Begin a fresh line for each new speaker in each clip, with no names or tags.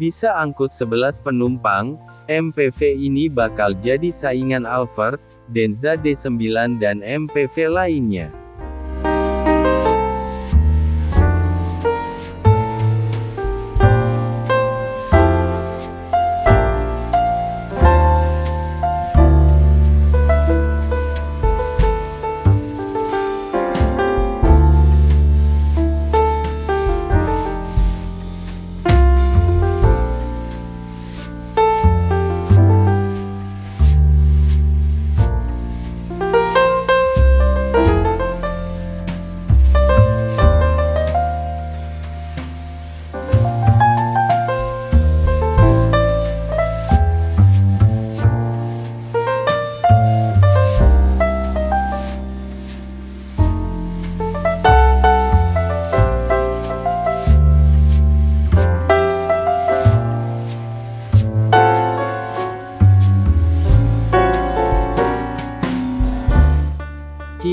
Bisa angkut 11 penumpang, MPV ini bakal jadi saingan Alphard, Denza D9 dan MPV lainnya.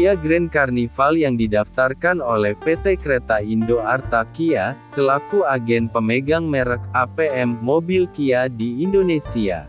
Kia Grand Carnival yang didaftarkan oleh PT Kereta Indo Arta Kia, selaku agen pemegang merek APM mobil Kia di Indonesia.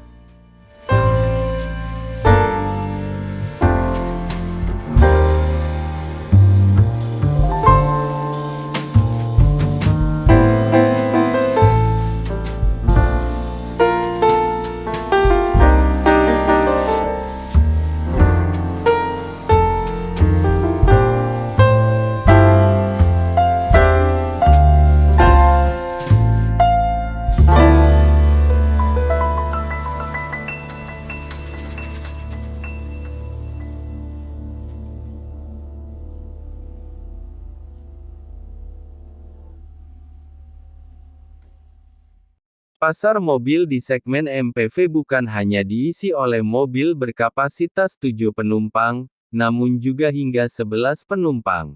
Pasar mobil di segmen MPV bukan hanya diisi oleh mobil berkapasitas 7 penumpang, namun juga hingga 11 penumpang.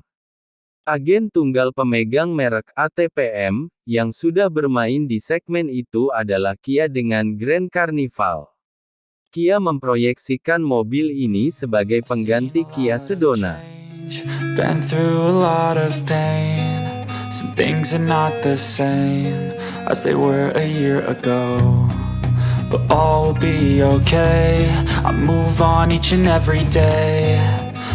Agen tunggal pemegang merek ATPM, yang sudah bermain di segmen itu adalah Kia dengan Grand Carnival. Kia memproyeksikan mobil ini sebagai pengganti Kia Sedona. Been. Some things are not the same as they were a year ago But all will be okay I move on each and every day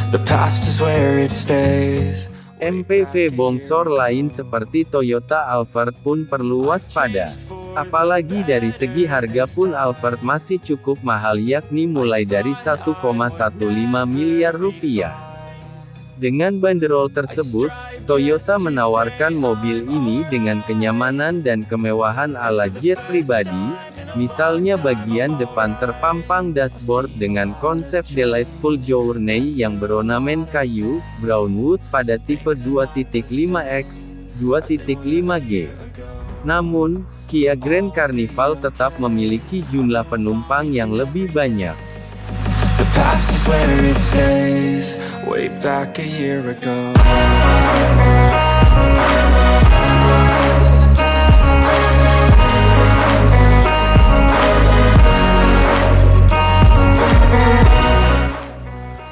The past is where it stays MPV bongsor lain seperti Toyota Alphard pun perlu waspada. Apalagi dari segi harga pun Alphard masih cukup mahal yakni mulai dari 1,15 miliar rupiah. Dengan banderol tersebut, Toyota menawarkan mobil ini dengan kenyamanan dan kemewahan ala jet pribadi, misalnya bagian depan terpampang dashboard dengan konsep Delightful Journey yang berornamen kayu, brown wood pada tipe 2.5X, 2.5G. Namun, Kia Grand Carnival tetap memiliki jumlah penumpang yang lebih banyak. Where it stays way back a year ago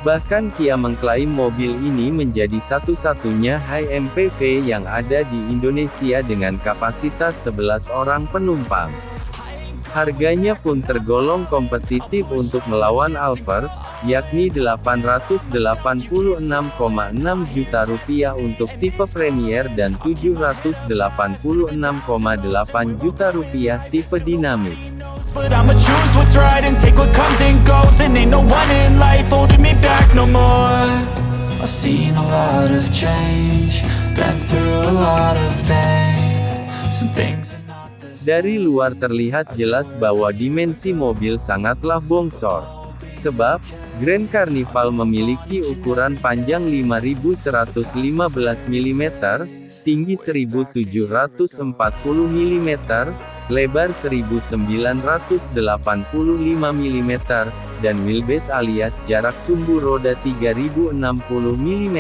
Bahkan Kia mengklaim mobil ini menjadi satu-satunya high MPV yang ada di Indonesia dengan kapasitas 11 orang penumpang. Harganya pun tergolong kompetitif untuk melawan Alphard, yakni 886,6 juta rupiah untuk tipe Premier dan 786,8 juta rupiah tipe more. I've seen a lot of change Been through a lot of pain dari luar terlihat jelas bahwa dimensi mobil sangatlah bongsor. Sebab, Grand Carnival memiliki ukuran panjang 5115 mm, tinggi 1740 mm, lebar 1985 mm, dan wheelbase alias jarak sumbu roda 3060 mm.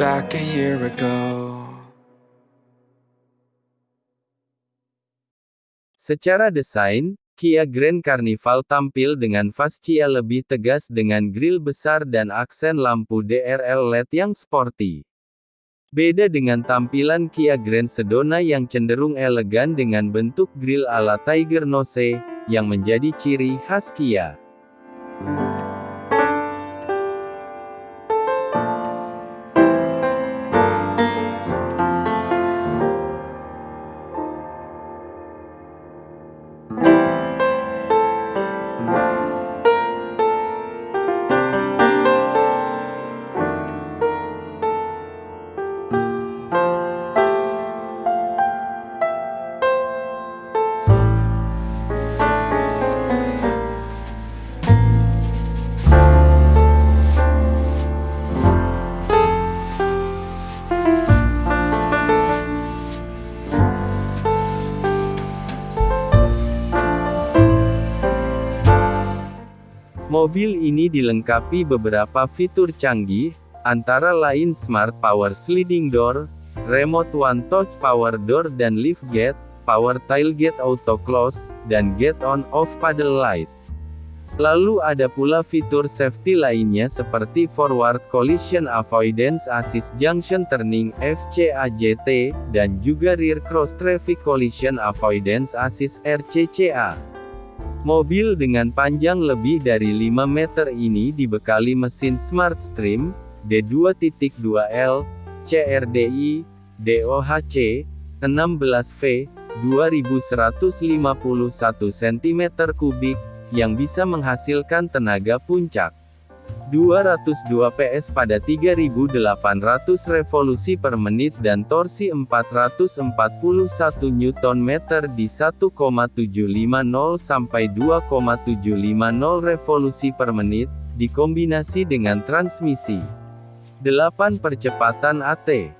Like a year ago.
Secara desain, Kia Grand Carnival tampil dengan fascia lebih tegas dengan grill besar dan aksen lampu DRL LED yang sporty. Beda dengan tampilan Kia Grand Sedona yang cenderung elegan dengan bentuk grill ala Tiger Nose, yang menjadi ciri khas Kia. Mobil ini dilengkapi beberapa fitur canggih, antara lain Smart Power Sliding Door, Remote One Touch Power Door dan Lift Gate, Power Tailgate Auto Close, dan Gate On Off Paddle Light. Lalu ada pula fitur safety lainnya seperti Forward Collision Avoidance Assist Junction Turning FCAJT, dan juga Rear Cross Traffic Collision Avoidance Assist RCCA. Mobil dengan panjang lebih dari 5 meter ini dibekali mesin Smart Stream, D2.2L, CRDI, DOHC, 16V, 2151 cm3, yang bisa menghasilkan tenaga puncak. 202 PS pada 3800 revolusi per menit dan torsi 441 Nm di 1,750 sampai 2,750 revolusi per menit, dikombinasi dengan transmisi 8 percepatan AT.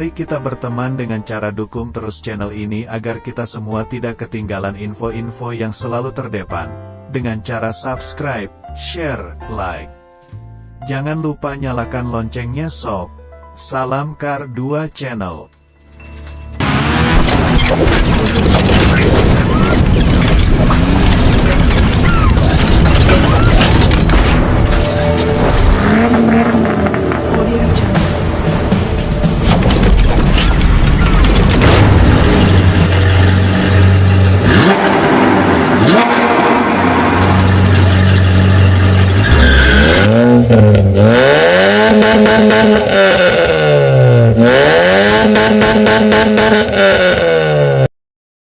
Mari kita berteman dengan cara dukung terus channel ini agar kita semua tidak ketinggalan info-info yang selalu terdepan. Dengan cara subscribe, share, like. Jangan lupa nyalakan loncengnya sob. Salam Kar 2 Channel.